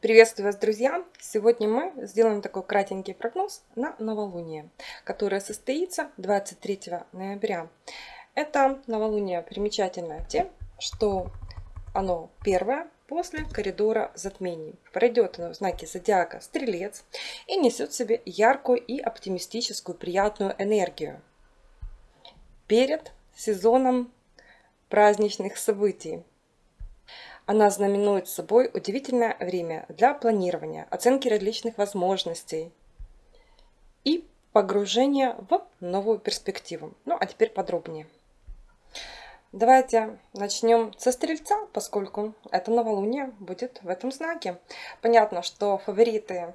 Приветствую вас, друзья! Сегодня мы сделаем такой кратенький прогноз на новолуние, которое состоится 23 ноября. Это новолуние примечательное тем, что оно первое после коридора затмений. Пройдет оно в знаке зодиака Стрелец и несет в себе яркую и оптимистическую приятную энергию перед сезоном праздничных событий. Она знаменует собой удивительное время для планирования, оценки различных возможностей и погружения в новую перспективу. Ну, а теперь подробнее. Давайте начнем со Стрельца, поскольку это новолуние будет в этом знаке. Понятно, что фавориты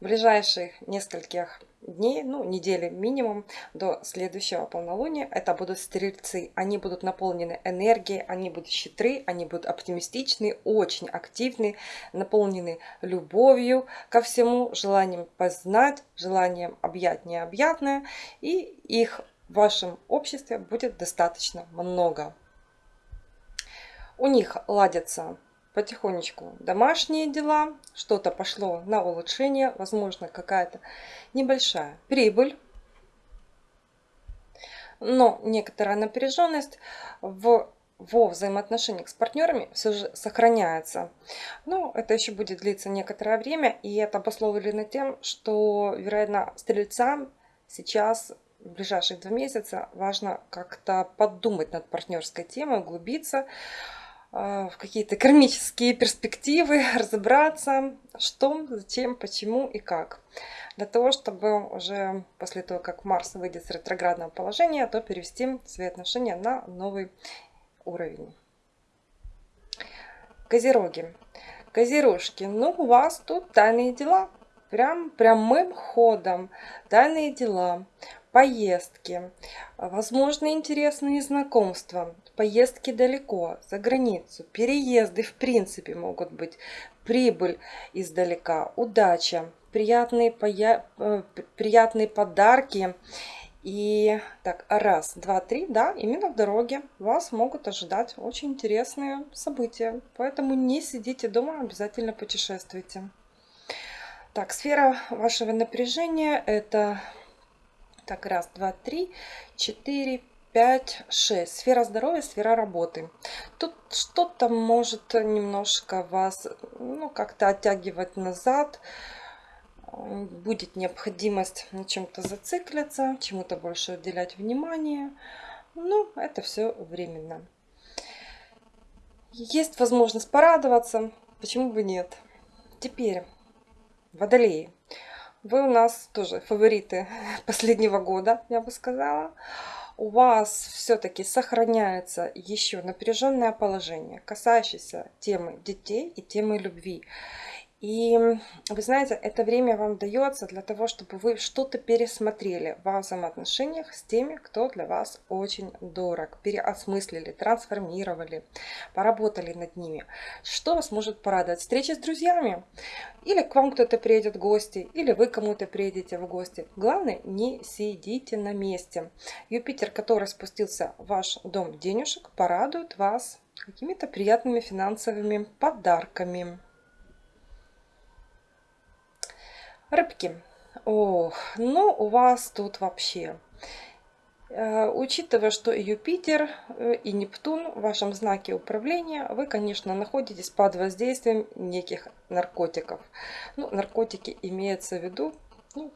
ближайших нескольких дней, ну, недели минимум до следующего полнолуния. Это будут стрельцы. Они будут наполнены энергией, они будут щитры, они будут оптимистичны, очень активны, наполнены любовью ко всему, желанием познать, желанием объять необъятное. И их в вашем обществе будет достаточно много. У них ладятся потихонечку домашние дела, что-то пошло на улучшение, возможно какая-то небольшая прибыль, но некоторая напряженность в во взаимоотношениях с партнерами все же сохраняется. Но это еще будет длиться некоторое время, и это обусловлено тем, что, вероятно, стрельцам сейчас в ближайшие два месяца важно как-то подумать над партнерской темой, углубиться, в какие-то кармические перспективы, разобраться, что, зачем, почему и как. Для того, чтобы уже после того, как Марс выйдет с ретроградного положения, то перевести свои отношения на новый уровень. Козероги. Козерожки, ну у вас тут тайные дела. Прям прямым ходом тайные дела поездки, возможно интересные знакомства, поездки далеко, за границу, переезды в принципе могут быть, прибыль издалека, удача, приятные, поя... Э, приятные подарки. И так, раз, два, три, да, именно в дороге вас могут ожидать очень интересные события. Поэтому не сидите дома, обязательно путешествуйте. Так, сфера вашего напряжения это так, раз, два, три, четыре, пять, шесть. Сфера здоровья, сфера работы. Тут что-то может немножко вас, ну, как-то оттягивать назад. Будет необходимость на чем-то зациклиться, чему-то больше уделять внимание. Ну, это все временно. Есть возможность порадоваться, почему бы нет. Теперь, водолеи. Вы у нас тоже фавориты последнего года, я бы сказала. У вас все-таки сохраняется еще напряженное положение, касающееся темы детей и темы любви. И вы знаете, это время вам дается для того, чтобы вы что-то пересмотрели во взаимоотношениях с теми, кто для вас очень дорог. Переосмыслили, трансформировали, поработали над ними. Что вас может порадовать? Встреча с друзьями? Или к вам кто-то приедет в гости, или вы кому-то приедете в гости. Главное, не сидите на месте. Юпитер, который спустился в ваш дом денежек, порадует вас какими-то приятными финансовыми подарками. Рыбки. Ох, ну у вас тут вообще. Э, учитывая, что и Юпитер, э, и Нептун в вашем знаке управления, вы, конечно, находитесь под воздействием неких наркотиков. Ну, наркотики имеется в виду, ну,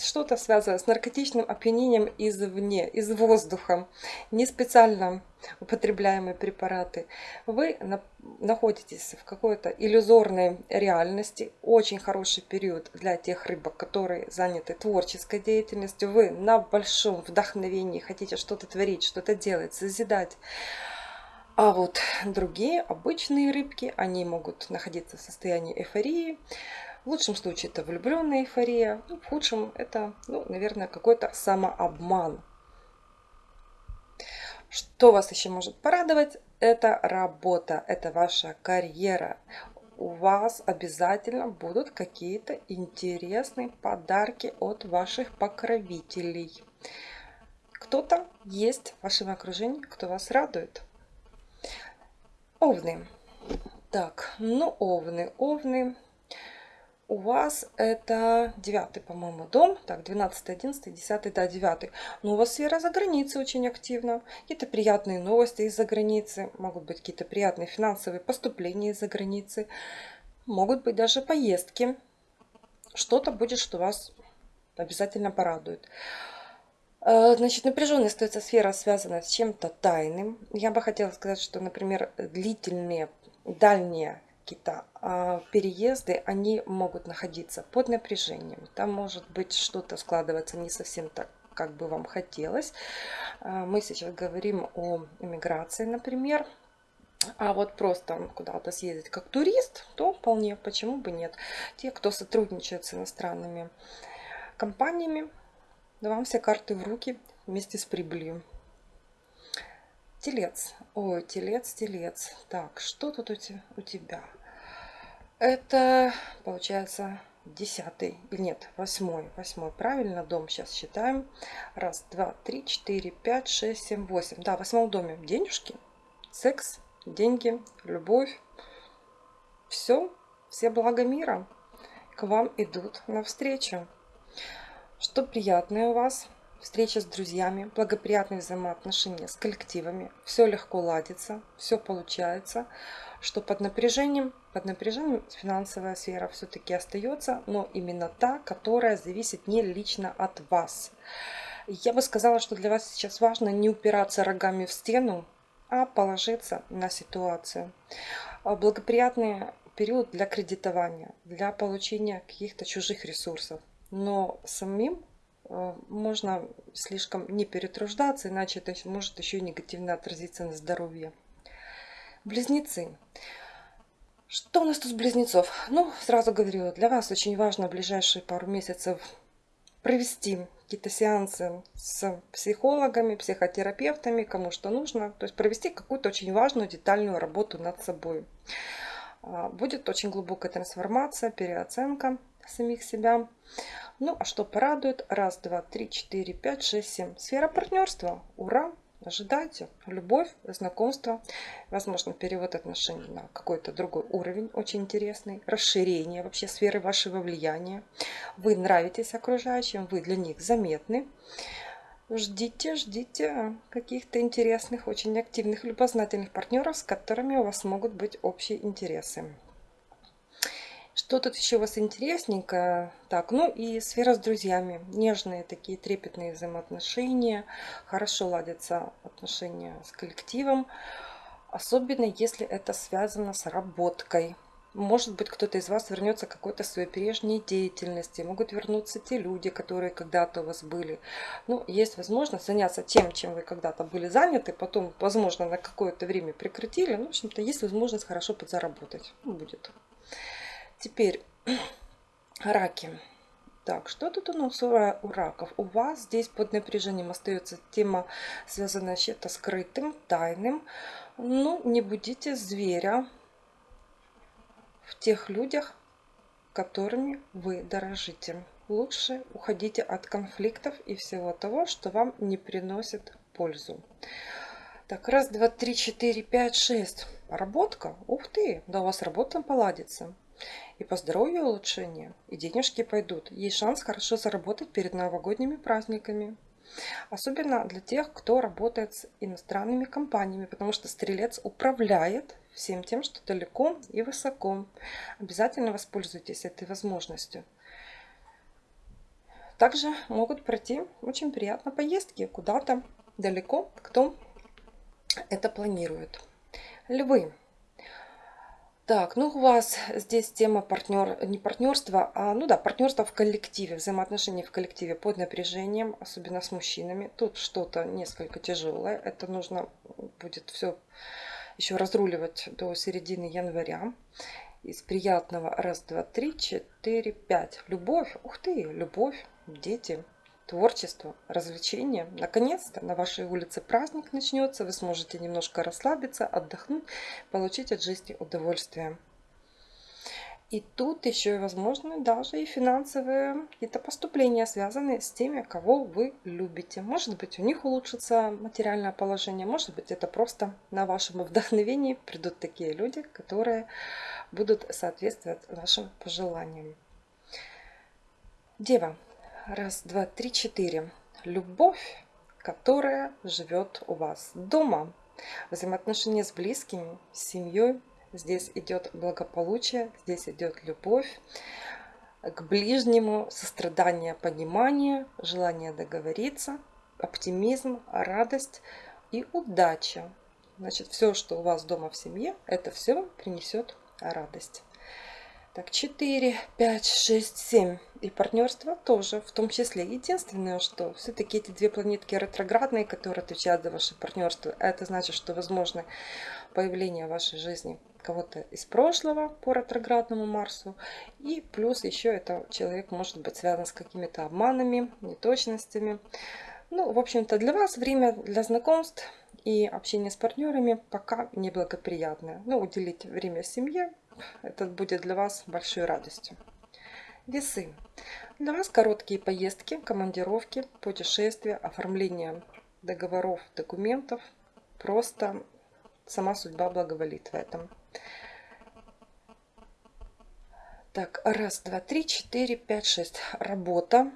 что-то связано с наркотичным опьянением извне, из воздуха, не специально употребляемые препараты. Вы на, находитесь в какой-то иллюзорной реальности. Очень хороший период для тех рыбок, которые заняты творческой деятельностью. Вы на большом вдохновении хотите что-то творить, что-то делать, созидать. А вот другие обычные рыбки, они могут находиться в состоянии эйфории, в лучшем случае это влюбленная эйфория, ну, в худшем это, ну, наверное, какой-то самообман. Что вас еще может порадовать? Это работа, это ваша карьера. У вас обязательно будут какие-то интересные подарки от ваших покровителей. Кто-то есть в вашем окружении, кто вас радует. Овны. Так, ну овны, овны у вас это девятый, по-моему, дом. Так, 12, 11, 10, да, 9. Но у вас сфера за границей очень активна. Какие-то приятные новости из-за границы. Могут быть какие-то приятные финансовые поступления из-за границы. Могут быть даже поездки. Что-то будет, что вас обязательно порадует. Э, значит, напряженной остается сфера, связанная с чем-то тайным. Я бы хотела сказать, что, например, длительные, дальние какие-то а, переезды, они могут находиться под напряжением. Там может быть что-то складываться не совсем так, как бы вам хотелось. А, мы сейчас говорим о иммиграции, например. А вот просто куда-то съездить как турист, то вполне, почему бы нет. Те, кто сотрудничает с иностранными компаниями, да вам все карты в руки вместе с прибылью. Телец. Ой, телец, телец. Так, что тут у тебя? Это, получается, десятый, или нет, восьмой, восьмой, правильно, дом сейчас считаем. Раз, два, три, четыре, пять, шесть, семь, восемь. Да, в восьмом доме денежки, секс, деньги, любовь. Все, все блага мира к вам идут навстречу. Что приятное у вас? Встреча с друзьями, благоприятные взаимоотношения с коллективами. Все легко ладится, все получается что под напряжением, под напряжением финансовая сфера все-таки остается, но именно та, которая зависит не лично от вас. Я бы сказала, что для вас сейчас важно не упираться рогами в стену, а положиться на ситуацию. А благоприятный период для кредитования, для получения каких-то чужих ресурсов. Но самим можно слишком не перетруждаться, иначе это может еще и негативно отразиться на здоровье. Близнецы. Что у нас тут с близнецов? Ну, сразу говорю, для вас очень важно в ближайшие пару месяцев провести какие-то сеансы с психологами, психотерапевтами, кому что нужно. То есть провести какую-то очень важную детальную работу над собой. А, будет очень глубокая трансформация, переоценка самих себя. Ну, а что порадует? Раз, два, три, четыре, пять, шесть, семь. Сфера партнерства. Ура! Ожидайте. Любовь, знакомство, возможно, перевод отношений на какой-то другой уровень, очень интересный. Расширение вообще сферы вашего влияния. Вы нравитесь окружающим, вы для них заметны. Ждите, ждите каких-то интересных, очень активных, любознательных партнеров, с которыми у вас могут быть общие интересы. Что тут еще у вас интересненько? Так, ну и сфера с друзьями. Нежные такие трепетные взаимоотношения. Хорошо ладятся отношения с коллективом. Особенно если это связано с работкой. Может быть, кто-то из вас вернется к какой-то своей прежней деятельности. Могут вернуться те люди, которые когда-то у вас были. Ну, есть возможность заняться тем, чем вы когда-то были заняты. Потом, возможно, на какое-то время прекратили. Ну, в общем-то, есть возможность хорошо подзаработать. Ну, будет. Теперь раки. Так, что тут у нас у раков? У вас здесь под напряжением остается тема, связанная с чем-то скрытым, тайным. Ну, не будите зверя в тех людях, которыми вы дорожите. Лучше уходите от конфликтов и всего того, что вам не приносит пользу. Так, раз, два, три, четыре, пять, шесть. Работка? Ух ты, да у вас работа поладится. И по здоровью улучшение, и денежки пойдут. Есть шанс хорошо заработать перед новогодними праздниками. Особенно для тех, кто работает с иностранными компаниями, потому что стрелец управляет всем тем, что далеко и высоко. Обязательно воспользуйтесь этой возможностью. Также могут пройти очень приятно поездки куда-то далеко, кто это планирует. Львы. Так, ну у вас здесь тема партнер, не партнерства, а, ну да, партнерство в коллективе, взаимоотношения в коллективе под напряжением, особенно с мужчинами. Тут что-то несколько тяжелое, это нужно будет все еще разруливать до середины января. Из приятного раз, два, три, четыре, пять. Любовь, ух ты, любовь, дети, творчество, развлечения. Наконец-то на вашей улице праздник начнется, вы сможете немножко расслабиться, отдохнуть, получить от жизни удовольствие. И тут еще и возможны даже и финансовые какие-то поступления, связанные с теми, кого вы любите. Может быть, у них улучшится материальное положение, может быть, это просто на вашем вдохновении придут такие люди, которые будут соответствовать вашим пожеланиям. Дева. Раз, два, три, четыре. Любовь, которая живет у вас дома. Взаимоотношения с близкими, с семьей. Здесь идет благополучие, здесь идет любовь к ближнему, сострадание, понимание, желание договориться, оптимизм, радость и удача. Значит, все, что у вас дома в семье, это все принесет радость. Так, 4, 5, 6, 7. И партнерство тоже, в том числе. Единственное, что все-таки эти две планетки ретроградные, которые отвечают за ваше партнерство, это значит, что возможно появление в вашей жизни кого-то из прошлого по ретроградному Марсу. И плюс еще это человек может быть связан с какими-то обманами, неточностями. Ну, в общем-то, для вас время для знакомств и общения с партнерами пока неблагоприятное. Ну, уделить время семье, это будет для вас большой радостью. Весы. Для вас короткие поездки, командировки, путешествия, оформление договоров, документов. Просто сама судьба благоволит в этом. Так, раз, два, три, четыре, пять, шесть. Работа.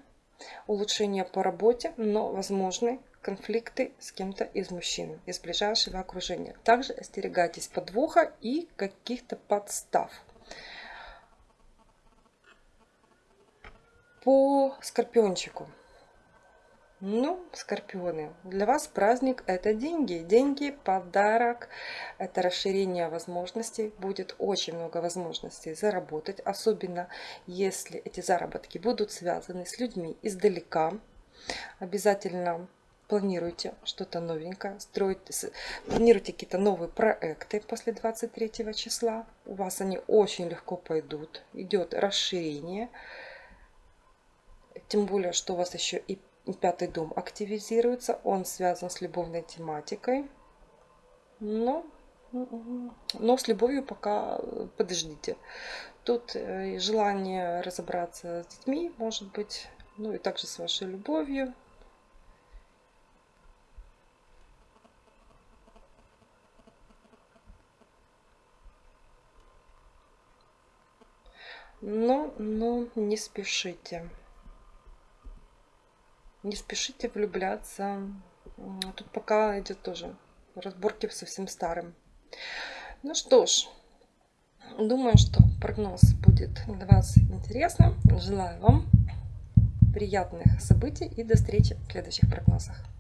Улучшение по работе, но возможны конфликты с кем-то из мужчин, из ближайшего окружения. Также остерегайтесь подвоха и каких-то подстав. По скорпиончику. Ну, скорпионы, для вас праздник – это деньги. Деньги, подарок, это расширение возможностей. Будет очень много возможностей заработать, особенно если эти заработки будут связаны с людьми издалека. Обязательно планируете что-то новенькое, строите, планируете какие-то новые проекты после 23 числа. У вас они очень легко пойдут. Идет расширение. Тем более, что у вас еще и пятый дом активизируется. Он связан с любовной тематикой. Но, но с любовью пока подождите. Тут э, желание разобраться с детьми, может быть, ну и также с вашей любовью. Но, но не спешите не спешите влюбляться. Тут пока идет тоже разборки со всем старым. Ну что ж, думаю, что прогноз будет для вас интересным. Желаю вам приятных событий и до встречи в следующих прогнозах.